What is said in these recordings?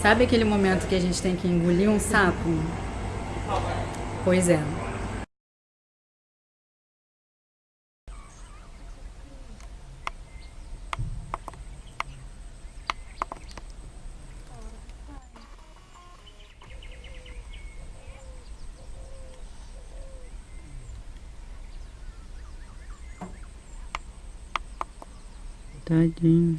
Sabe aquele momento que a gente tem que engolir um sapo? Pois é. Tadinho.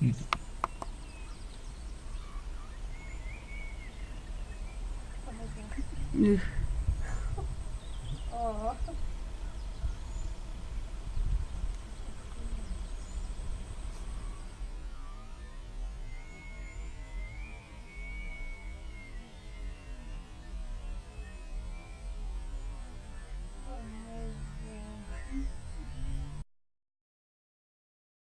嗯。嗯。哦。